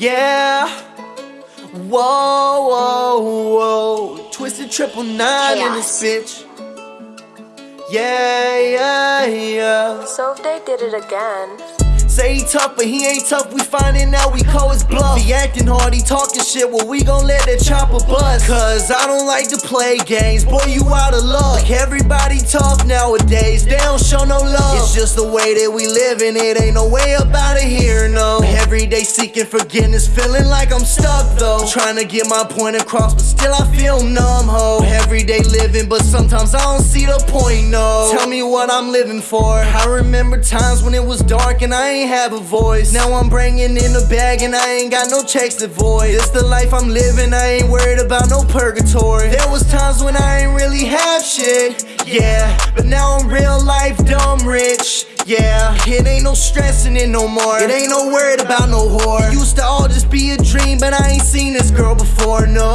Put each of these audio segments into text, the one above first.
Yeah. Whoa, whoa, whoa. Twisted triple nine in this bitch. Yeah, yeah, yeah. So if they did it again. Say he tough, but he ain't tough. We finding out we call his bluff. He acting hard, he talking shit. Well, we gon' let that chopper bust. Cause I don't like to play games. Boy, you out of luck. Everybody tough nowadays. They don't show no love. It's just the way that we live, and it ain't no way up out of here, no. Every day seeking forgiveness, feeling like I'm stuck though. Trying to get my point across, but still I feel numb, ho. Every day living, but sometimes I don't see the point, no. Tell me what I'm living for. I remember times when it was dark and I ain't have a voice. Now I'm bringing in the bag and I ain't got no checks to void. It's the life I'm living, I ain't worried about no purgatory. There was times when I ain't really have shit, yeah. But now I'm real life dumb rich. Yeah, it ain't no stressing it no more. It ain't no worried about no whore. It used to all just be a dream, but I ain't seen this girl before. No.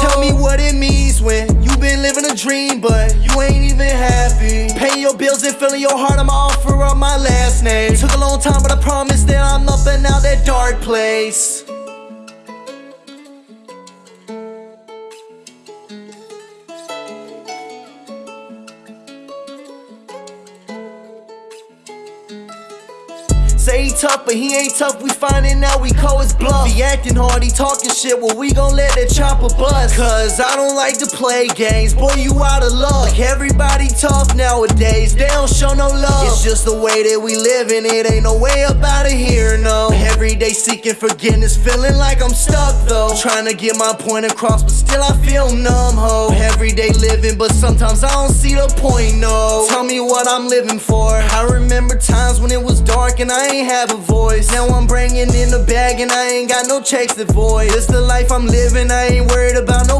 Tell me what it means when you been living a dream, but you ain't even happy. Paying your bills and filling your heart, I'ma offer up my last name. Took a long time, but I promise that I'm up and out that dark place. Say he tough, but he ain't tough. We finding out we call his bluff. He acting hard, he talking shit. Well, we gon' let that chopper bust. Cause I don't like to play games. Boy, you out of luck. Everybody tough nowadays. They don't show no love. It's just the way that we live, and it ain't no way up out of here, no. Every day seeking forgiveness, feeling like I'm stuck though. Trying to get my point across, but still I feel numb, ho. Every day living, but sometimes I don't see the point, no. Tell me what I'm living for. I remember times when it was dark and I ain't have a voice. Now I'm bringing in the bag and I ain't got no checks to void. It's the life I'm living, I ain't worried about no.